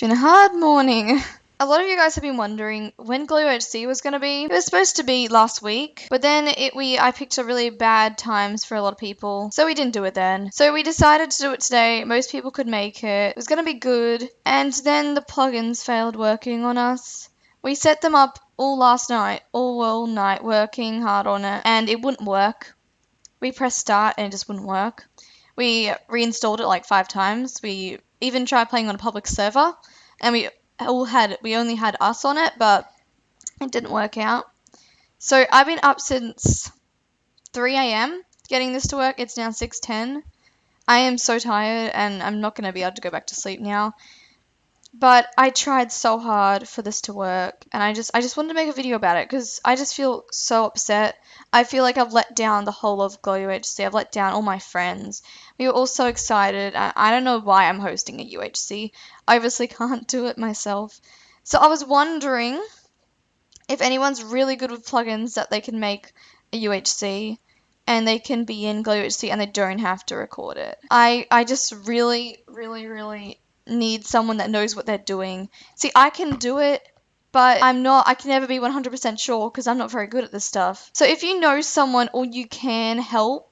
been a hard morning. A lot of you guys have been wondering when Glow UHC was going to be. It was supposed to be last week, but then it we I picked a really bad times for a lot of people, so we didn't do it then. So we decided to do it today. Most people could make it. It was going to be good, and then the plugins failed working on us. We set them up all last night, all all night, working hard on it, and it wouldn't work. We pressed start and it just wouldn't work. We reinstalled it like five times. We even tried playing on a public server, and we all had we only had us on it, but it didn't work out. So I've been up since 3 a.m. getting this to work. It's now 6:10. I am so tired and I'm not going to be able to go back to sleep now. But I tried so hard for this to work and I just I just wanted to make a video about it cuz I just feel so upset. I feel like I've let down the whole of Glow UHC. I've let down all my friends. We were all so excited. I, I don't know why I'm hosting a UHC. I obviously can't do it myself. So I was wondering if anyone's really good with plugins that they can make a UHC and they can be in Glow UHC and they don't have to record it. I, I just really, really, really need someone that knows what they're doing. See, I can do it, but I'm not, I can never be 100% sure because I'm not very good at this stuff. So if you know someone or you can help,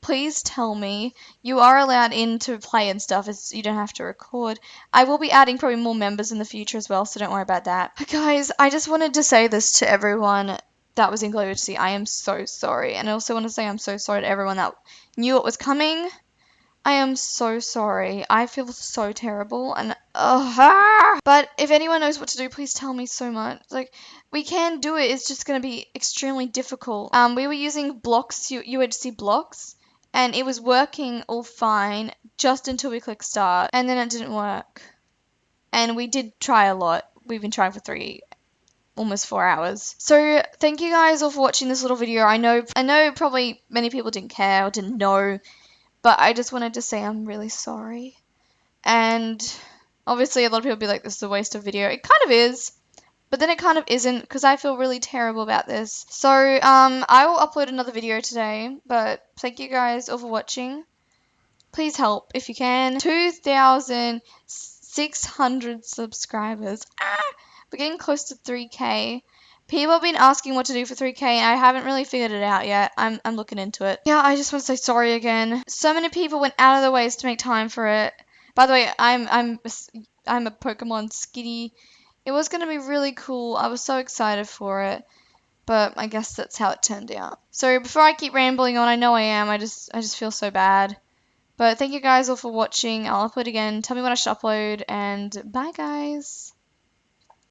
please tell me. You are allowed in to play and stuff, as you don't have to record. I will be adding probably more members in the future as well, so don't worry about that. But guys, I just wanted to say this to everyone that was in Glow I am so sorry. And I also want to say I'm so sorry to everyone that knew it was coming I am so sorry. I feel so terrible and uh, but if anyone knows what to do, please tell me so much. Like we can do it. It's just going to be extremely difficult. Um, we were using blocks, you UHC blocks, and it was working all fine just until we clicked start, and then it didn't work. And we did try a lot. We've been trying for three almost four hours. So thank you guys all for watching this little video. I know I know probably many people didn't care or didn't know but I just wanted to say I'm really sorry. And obviously, a lot of people be like, this is a waste of video. It kind of is. But then it kind of isn't because I feel really terrible about this. So um, I will upload another video today. But thank you guys all for watching. Please help if you can. 2,600 subscribers. Ah! We're getting close to 3k. People have been asking what to do for 3K, and I haven't really figured it out yet. I'm, I'm looking into it. Yeah, I just want to say sorry again. So many people went out of their ways to make time for it. By the way, I'm I'm I'm a Pokemon Skitty. It was gonna be really cool. I was so excited for it, but I guess that's how it turned out. So before I keep rambling on, I know I am. I just I just feel so bad. But thank you guys all for watching. I'll upload again. Tell me when I should upload, and bye guys.